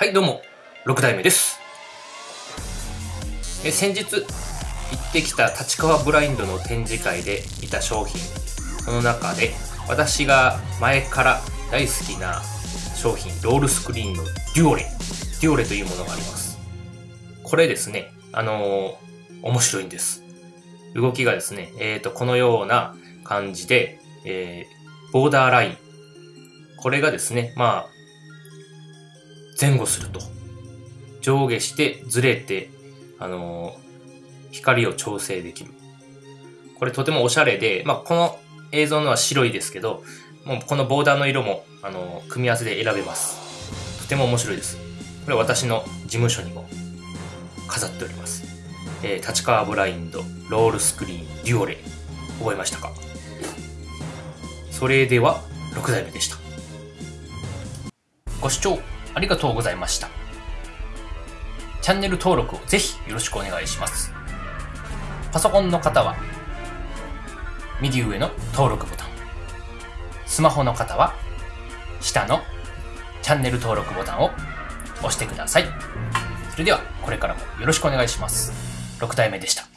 はい、どうも、6代目です。え先日、行ってきた立川ブラインドの展示会で見た商品、その中で、私が前から大好きな商品、ロールスクリーンのデュオレ、デュオレというものがあります。これですね、あのー面白いんです。動きがですね、えーと、このような感じで、えーボーダーライン。これがですね、まあ、前後すると。上下してずれて、あのー光を調整できる。これとてもおしゃれで、まあ、この映像のは白いですけど、もうこのボーダーの色も、あのー組み合わせで選べます。とても面白いです。これ私の事務所にも飾っております。えー立川ブラインド、ロールスクリーン、デュオレ。覚えましたか？それでは、6代目でした。ご視聴ありがとうございました。チャンネル登録をぜひよろしくお願いします。パソコンの方は、右上の登録ボタン。スマホの方は、下のチャンネル登録ボタンを押してください。それでは、これからもよろしくお願いします。6代目でした。